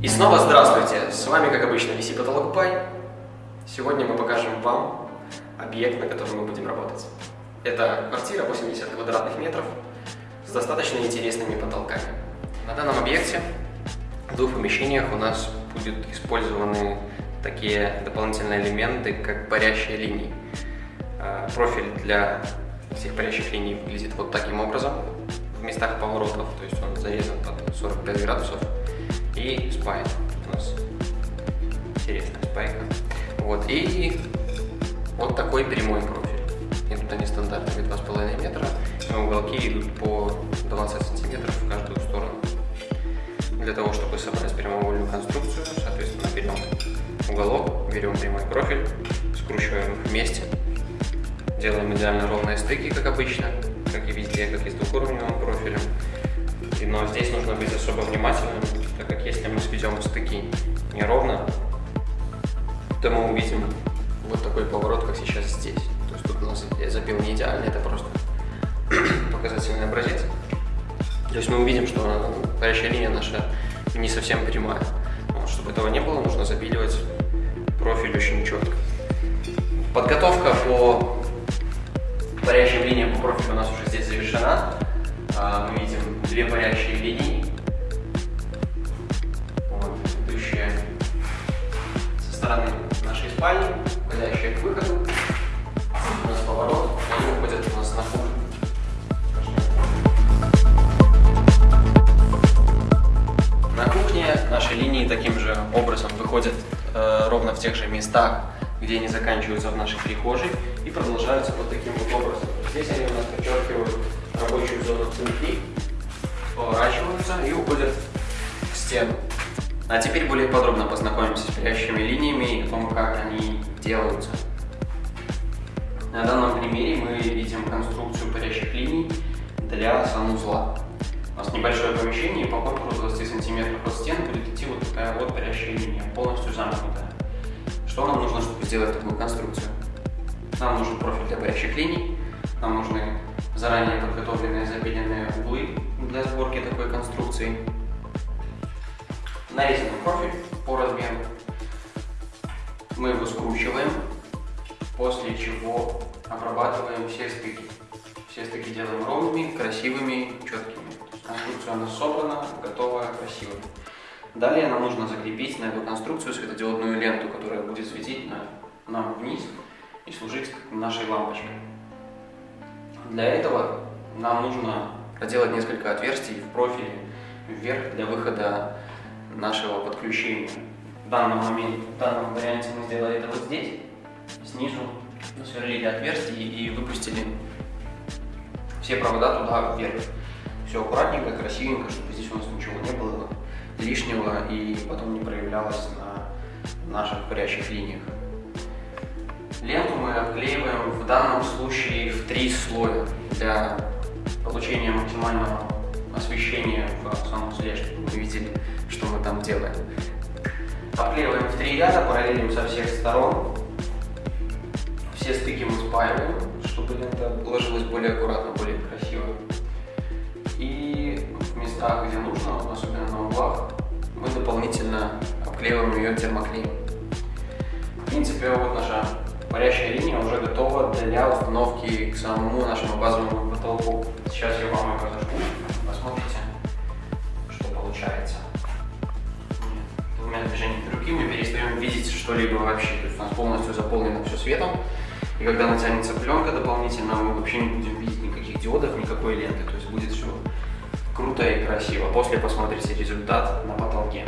И снова здравствуйте! С вами, как обычно, VC Потолок Пай. Сегодня мы покажем вам объект, на котором мы будем работать. Это квартира 80 квадратных метров с достаточно интересными потолками. На данном объекте в двух помещениях у нас будут использованы такие дополнительные элементы, как парящие линии. А, профиль для всех парящих линий выглядит вот таким образом в местах поворотов, то есть он зарезан под 45 градусов и спайк у нас интересная спайка. Вот, и вот такой прямой профиль. Идут они стандартными 2,5 метра, уголки идут по 20 сантиметров в каждую сторону. Для того, чтобы собрать прямоугольную конструкцию, соответственно, берем уголок, берем прямой профиль, скручиваем вместе, делаем идеально ровные стыки, как обычно, как и везде, как и с двухуровневым профилем. Но здесь нужно быть особо внимательным, так как если мы сведем стыки неровно, то мы увидим вот такой поворот, как сейчас здесь. То есть тут у нас я забил не идеально, это просто показательный образец. То есть мы увидим, что парящая линия наша не совсем прямая. Вот, чтобы этого не было, нужно запиливать профиль очень четко. Подготовка по парящим линиям по профилю у нас уже здесь завершена. А, мы видим две парящие линии, вот, идущие со стороны нашей спальни, уходящие к выходу. У нас поворот, они уходят у нас на кухню. На кухне наши линии таким же образом выходят э, ровно в тех же местах, где они заканчиваются в нашей прихожей и продолжаются вот таким вот образом. Здесь они у нас подчеркивают рабочую зону цинки, поворачиваются и уходят к стену. А теперь более подробно познакомимся с парящими линиями и о том, как они делаются. На данном примере мы видим конструкцию парящих линий для санузла. У нас небольшое помещение, и по контуру 20 сантиметров от стен будет идти вот такая вот парящая линия, полностью замкнутая. Что нам нужно, чтобы сделать такую конструкцию? Нам нужен профиль для парящих линий, нам нужны заранее подготовленные запиленные углы для сборки такой конструкции, нарезанный профиль по размеру. Мы его скручиваем, после чего обрабатываем все стыки. Все стыки делаем ровными, красивыми, четкими. Конструкция у нас собрана, готова, красивая. Далее нам нужно закрепить на эту конструкцию светодиодную ленту, которая будет светить на, нам вниз и служить нашей лампочкой. Для этого нам нужно проделать несколько отверстий в профиле вверх для выхода нашего подключения. В данном моменте, в данном варианте мы сделали это вот здесь, снизу сверлили отверстие и выпустили все провода туда вверх. Все аккуратненько, красивенько, чтобы здесь у нас ничего не было лишнего и потом не проявлялось на наших парящих линиях. Ленту мы обклеиваем в данном случае в три слоя для получения максимального освещения в санузле, чтобы вы видели, что мы там делаем. Обклеиваем в три ряда, параллелим со всех сторон. Все стыки мы спаиваем, чтобы лента ложилась более аккуратно, более красиво. И в местах, где нужно, особенно на углах, мы дополнительно обклеиваем ее термоклеем. В принципе, вот наша парящая линия уже готова для установки к самому нашему базовому потолку. Сейчас я вам ее разожгу, посмотрите, что получается. Двумя движениями руки мы перестаем видеть что-либо вообще. То есть у нас полностью заполнено все светом. И когда натянется пленка дополнительно, мы вообще не будем видеть никаких диодов, никакой ленты. То есть будет все круто и красиво. После посмотрите результат на потолке.